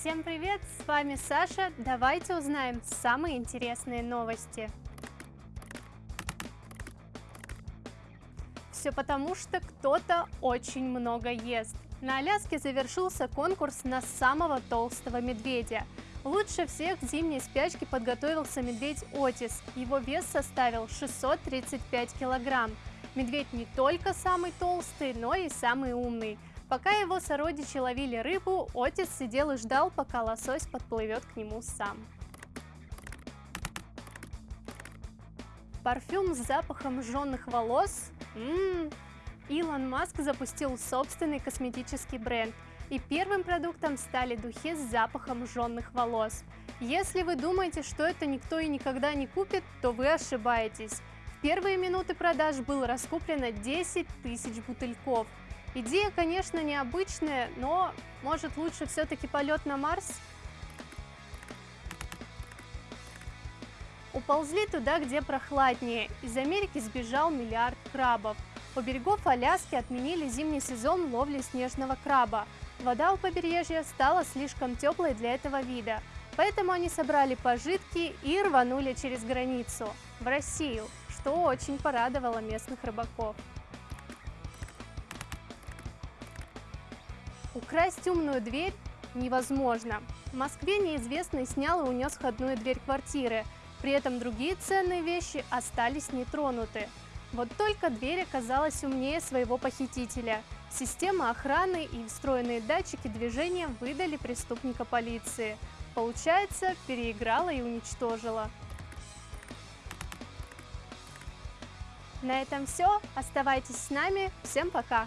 Всем привет, с вами Саша. Давайте узнаем самые интересные новости. Все потому, что кто-то очень много ест. На Аляске завершился конкурс на самого толстого медведя. Лучше всех к зимней спячке подготовился медведь Отис. Его вес составил 635 килограмм. Медведь не только самый толстый, но и самый умный. Пока его сородичи ловили рыбу, Отис сидел и ждал, пока лосось подплывет к нему сам. Парфюм с запахом жженных волос? Ммм! Илон Маск запустил собственный косметический бренд, и первым продуктом стали духи с запахом жженных волос. Если вы думаете, что это никто и никогда не купит, то вы ошибаетесь. В первые минуты продаж было раскуплено 10 тысяч бутыльков – Идея, конечно, необычная, но может лучше все-таки полет на Марс? Уползли туда, где прохладнее. Из Америки сбежал миллиард крабов. У берегов Аляски отменили зимний сезон ловли снежного краба. Вода у побережья стала слишком теплой для этого вида, поэтому они собрали пожитки и рванули через границу, в Россию, что очень порадовало местных рыбаков. Украсть умную дверь невозможно. В Москве неизвестный снял и унес входную дверь квартиры. При этом другие ценные вещи остались нетронуты. Вот только дверь оказалась умнее своего похитителя. Система охраны и встроенные датчики движения выдали преступника полиции. Получается, переиграла и уничтожила. На этом все. Оставайтесь с нами. Всем пока!